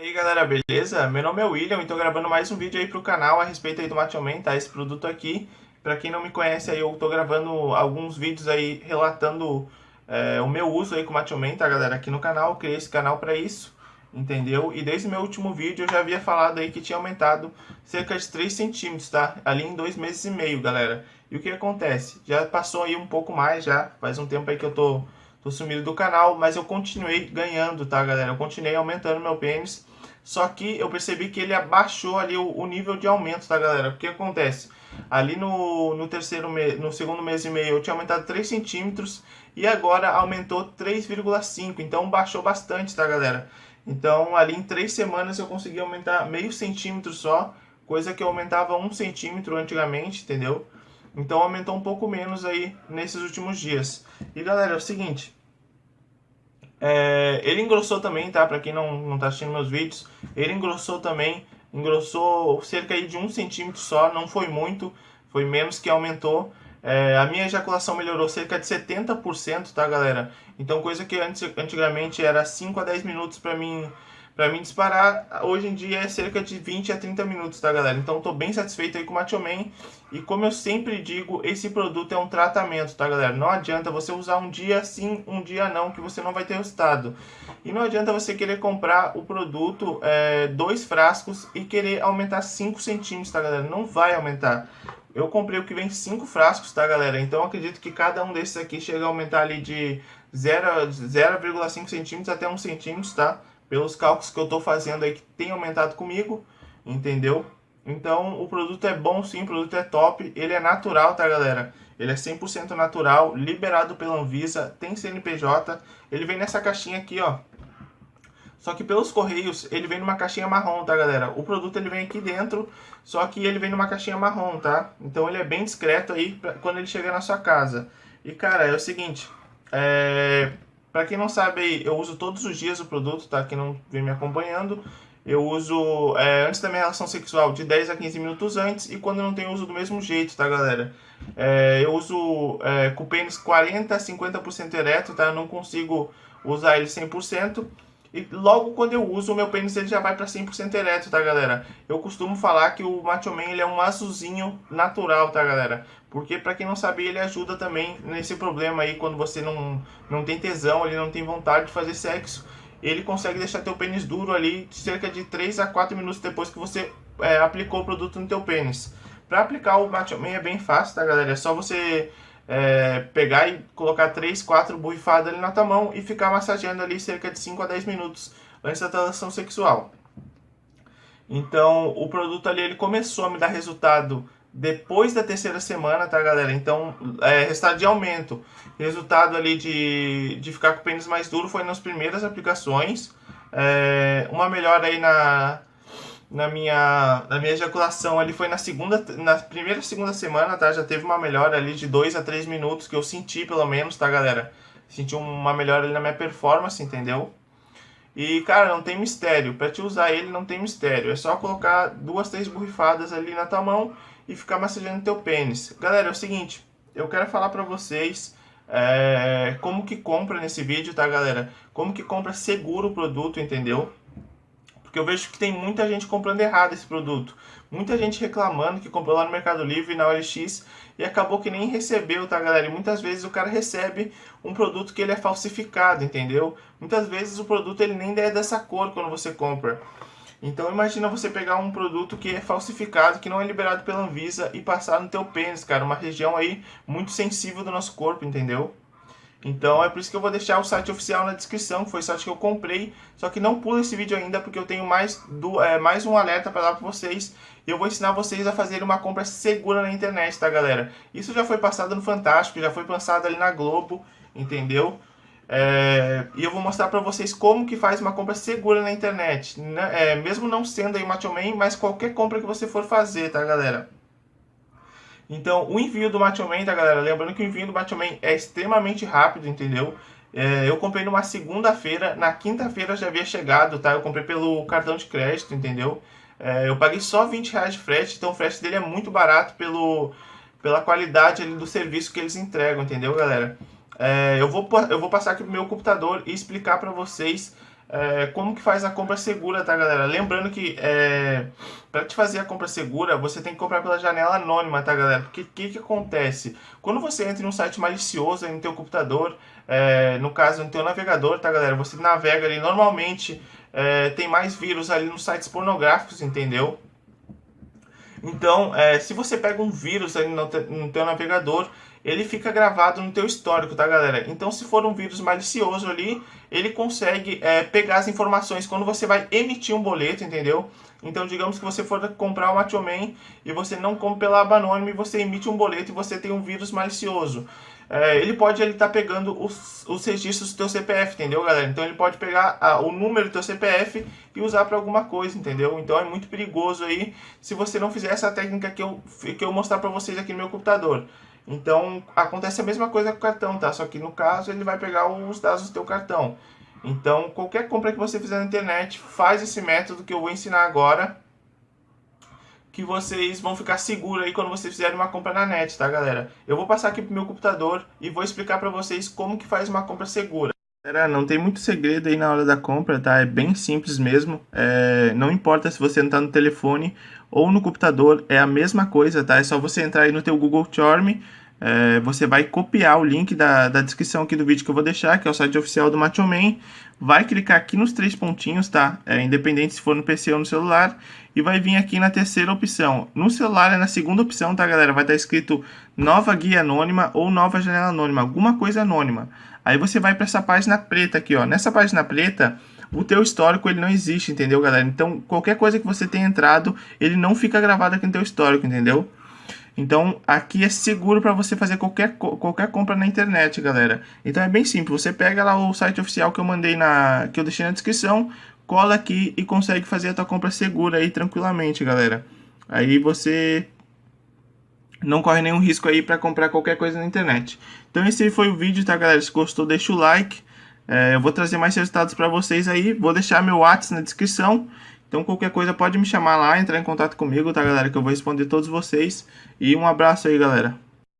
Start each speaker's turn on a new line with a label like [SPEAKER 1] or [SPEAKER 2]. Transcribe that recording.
[SPEAKER 1] E aí galera, beleza? Meu nome é William e tô gravando mais um vídeo aí pro canal a respeito aí do Machoman, tá? Esse produto aqui, pra quem não me conhece aí, eu tô gravando alguns vídeos aí relatando é, o meu uso aí com o Machoman, tá galera? Aqui no canal, eu criei esse canal pra isso, entendeu? E desde o meu último vídeo eu já havia falado aí que tinha aumentado cerca de 3 centímetros, tá? Ali em dois meses e meio, galera. E o que acontece? Já passou aí um pouco mais já, faz um tempo aí que eu tô, tô sumido do canal, mas eu continuei ganhando, tá galera? Eu continuei aumentando meu pênis só que eu percebi que ele abaixou ali o, o nível de aumento, tá galera? O que acontece? Ali no, no terceiro mês, no segundo mês e meio eu tinha aumentado 3 centímetros e agora aumentou 3,5, então baixou bastante, tá galera? Então ali em 3 semanas eu consegui aumentar meio centímetro só, coisa que eu aumentava 1 centímetro antigamente, entendeu? Então aumentou um pouco menos aí nesses últimos dias. E galera, é o seguinte, é, ele engrossou também, tá? Pra quem não, não tá assistindo meus vídeos, ele engrossou também, engrossou cerca de um centímetro só, não foi muito, foi menos que aumentou. É, a minha ejaculação melhorou cerca de 70%, tá galera? Então coisa que antes, antigamente era 5 a 10 minutos pra mim para mim disparar, hoje em dia é cerca de 20 a 30 minutos, tá galera? Então tô bem satisfeito aí com o Macho Man. E como eu sempre digo, esse produto é um tratamento, tá galera? Não adianta você usar um dia sim, um dia não, que você não vai ter resultado. E não adianta você querer comprar o produto, é, dois frascos, e querer aumentar 5 centímetros, tá galera? Não vai aumentar. Eu comprei o que vem 5 frascos, tá galera? Então acredito que cada um desses aqui chega a aumentar ali de 0,5 centímetros até 1 centímetro, tá? Pelos cálculos que eu estou fazendo aí que tem aumentado comigo, entendeu? Então o produto é bom sim, o produto é top, ele é natural, tá galera? Ele é 100% natural, liberado pela Anvisa, tem CNPJ, ele vem nessa caixinha aqui, ó. Só que pelos correios, ele vem numa caixinha marrom, tá galera? O produto ele vem aqui dentro, só que ele vem numa caixinha marrom, tá? Então ele é bem discreto aí pra, quando ele chegar na sua casa. E cara, é o seguinte, é... Para quem não sabe, eu uso todos os dias o produto, tá? Quem não vem me acompanhando, eu uso é, antes da minha relação sexual de 10 a 15 minutos antes e quando não tenho uso do mesmo jeito, tá galera? É, eu uso é, com o pênis 40 a 50% ereto, tá? Eu não consigo usar ele 100%. E logo quando eu uso, o meu pênis ele já vai para 100% ereto, tá galera? Eu costumo falar que o Macho Man ele é um azulzinho natural, tá galera? Porque para quem não sabe, ele ajuda também nesse problema aí quando você não, não tem tesão, ele não tem vontade de fazer sexo. Ele consegue deixar teu pênis duro ali cerca de 3 a 4 minutos depois que você é, aplicou o produto no teu pênis. Para aplicar o Macho Man é bem fácil, tá galera? É só você é, pegar e colocar 3, 4 borrifadas ali na tua mão e ficar massageando ali cerca de 5 a 10 minutos antes da transação sexual. Então, o produto ali ele começou a me dar resultado depois da terceira semana, tá, galera? Então, é, resultado de aumento. Resultado ali de, de ficar com o pênis mais duro foi nas primeiras aplicações. É, uma melhora aí na, na minha, na minha ejaculação ali foi na segunda, na primeira segunda semana, tá? Já teve uma melhora ali de 2 a 3 minutos que eu senti pelo menos, tá, galera? Senti uma melhora ali na minha performance, entendeu? E, cara, não tem mistério. Pra te usar ele, não tem mistério. É só colocar duas, três borrifadas ali na tua mão e ficar massageando teu pênis. Galera, é o seguinte. Eu quero falar pra vocês é, como que compra nesse vídeo, tá, galera? Como que compra seguro o produto, entendeu? Porque eu vejo que tem muita gente comprando errado esse produto. Muita gente reclamando que comprou lá no Mercado Livre, na OLX, e acabou que nem recebeu, tá galera? E muitas vezes o cara recebe um produto que ele é falsificado, entendeu? Muitas vezes o produto ele nem é dessa cor quando você compra. Então imagina você pegar um produto que é falsificado, que não é liberado pela Anvisa e passar no teu pênis, cara. Uma região aí muito sensível do nosso corpo, entendeu? Então é por isso que eu vou deixar o site oficial na descrição, foi o site que eu comprei. Só que não pula esse vídeo ainda, porque eu tenho mais, do, é, mais um alerta para dar para vocês. Eu vou ensinar vocês a fazer uma compra segura na internet, tá galera? Isso já foi passado no Fantástico, já foi passado ali na Globo, entendeu? É, e eu vou mostrar para vocês como que faz uma compra segura na internet. Né? É, mesmo não sendo aí Macho Man, mas qualquer compra que você for fazer, tá galera? Então, o envio do Machoman, tá, galera? Lembrando que o envio do Machoman é extremamente rápido, entendeu? É, eu comprei numa segunda-feira, na quinta-feira já havia chegado, tá? Eu comprei pelo cartão de crédito, entendeu? É, eu paguei só 20 reais de frete, então o frete dele é muito barato pelo, pela qualidade ali, do serviço que eles entregam, entendeu, galera? É, eu, vou, eu vou passar aqui pro meu computador e explicar para vocês é, como que faz a compra segura, tá, galera? Lembrando que é, para te fazer a compra segura, você tem que comprar pela janela anônima, tá, galera? Porque o que, que acontece? Quando você entra em um site malicioso no teu computador, é, no caso no teu navegador, tá, galera? Você navega ali, normalmente é, tem mais vírus ali nos sites pornográficos, entendeu? Então, é, se você pega um vírus ali no, te, no teu navegador, ele fica gravado no teu histórico, tá, galera? Então, se for um vírus malicioso ali, ele consegue é, pegar as informações quando você vai emitir um boleto, entendeu? Então, digamos que você for comprar uma Man e você não compra pela aba anônima e você emite um boleto e você tem um vírus malicioso. É, ele pode estar tá pegando os, os registros do teu CPF, entendeu, galera? Então, ele pode pegar a, o número do teu CPF e usar para alguma coisa, entendeu? Então, é muito perigoso aí se você não fizer essa técnica que eu, que eu mostrar para vocês aqui no meu computador. Então, acontece a mesma coisa com o cartão, tá? Só que no caso, ele vai pegar os dados do teu cartão. Então, qualquer compra que você fizer na internet, faz esse método que eu vou ensinar agora, que vocês vão ficar seguros aí quando vocês fizerem uma compra na net, tá, galera? Eu vou passar aqui pro meu computador e vou explicar para vocês como que faz uma compra segura. Galera, não tem muito segredo aí na hora da compra, tá? É bem simples mesmo. É... Não importa se você não tá no telefone ou no computador, é a mesma coisa, tá? É só você entrar aí no teu Google Chrome, é... você vai copiar o link da, da descrição aqui do vídeo que eu vou deixar, que é o site oficial do Machoman, vai clicar aqui nos três pontinhos, tá? É, independente se for no PC ou no celular, e vai vir aqui na terceira opção. No celular é na segunda opção, tá, galera? Vai estar escrito nova guia anônima ou nova janela anônima, alguma coisa anônima. Aí você vai para essa página preta aqui, ó. Nessa página preta, o teu histórico ele não existe, entendeu, galera? Então, qualquer coisa que você tenha entrado, ele não fica gravado aqui no teu histórico, entendeu? Então, aqui é seguro para você fazer qualquer, qualquer compra na internet, galera. Então, é bem simples. Você pega lá o site oficial que eu mandei na... que eu deixei na descrição, cola aqui e consegue fazer a tua compra segura aí tranquilamente, galera. Aí você não corre nenhum risco aí para comprar qualquer coisa na internet. Então esse foi o vídeo, tá galera? Se gostou, deixa o like. É, eu vou trazer mais resultados para vocês aí. Vou deixar meu WhatsApp na descrição. Então qualquer coisa pode me chamar lá, entrar em contato comigo, tá galera? Que eu vou responder todos vocês. E um abraço aí, galera.